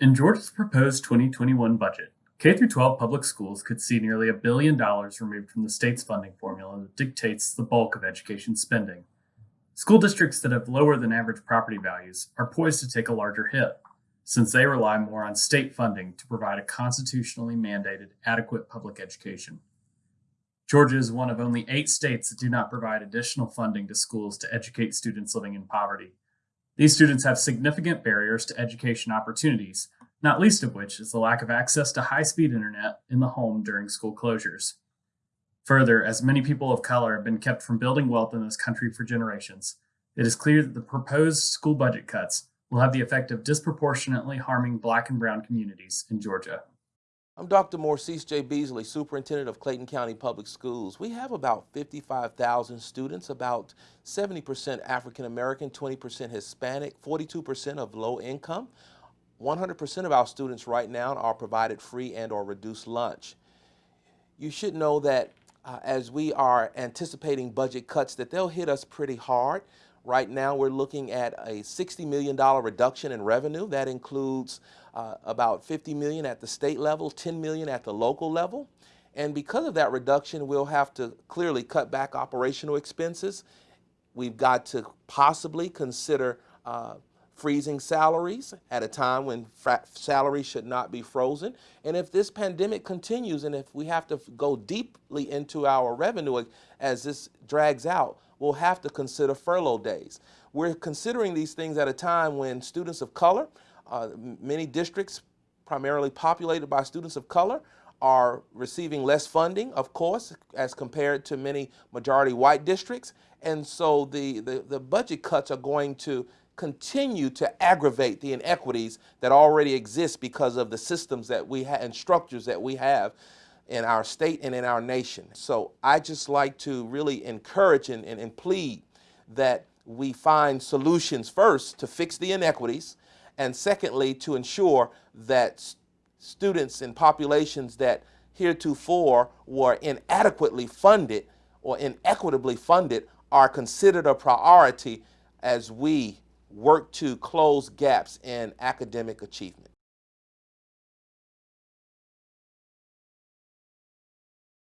In Georgia's proposed 2021 budget, K 12 public schools could see nearly a billion dollars removed from the state's funding formula that dictates the bulk of education spending. School districts that have lower than average property values are poised to take a larger hit, since they rely more on state funding to provide a constitutionally mandated adequate public education. Georgia is one of only eight states that do not provide additional funding to schools to educate students living in poverty. These students have significant barriers to education opportunities, not least of which is the lack of access to high speed internet in the home during school closures. Further, as many people of color have been kept from building wealth in this country for generations, it is clear that the proposed school budget cuts will have the effect of disproportionately harming Black and Brown communities in Georgia. I'm Dr. Morcease J. Beasley, Superintendent of Clayton County Public Schools. We have about 55,000 students, about 70% African American, 20% Hispanic, 42% of low income. 100% of our students right now are provided free and or reduced lunch. You should know that uh, as we are anticipating budget cuts that they'll hit us pretty hard. Right now we're looking at a $60 million reduction in revenue. That includes uh, about 50 million at the state level, 10 million at the local level. And because of that reduction, we'll have to clearly cut back operational expenses. We've got to possibly consider uh, freezing salaries at a time when salaries should not be frozen. And if this pandemic continues and if we have to go deeply into our revenue as this drags out, we'll have to consider furlough days. We're considering these things at a time when students of color, uh, many districts primarily populated by students of color, are receiving less funding, of course, as compared to many majority white districts. And so the, the, the budget cuts are going to continue to aggravate the inequities that already exist because of the systems that we have and structures that we have in our state and in our nation. So I just like to really encourage and, and, and plead that we find solutions first to fix the inequities and secondly to ensure that students and populations that heretofore were inadequately funded or inequitably funded are considered a priority as we work to close gaps in academic achievement.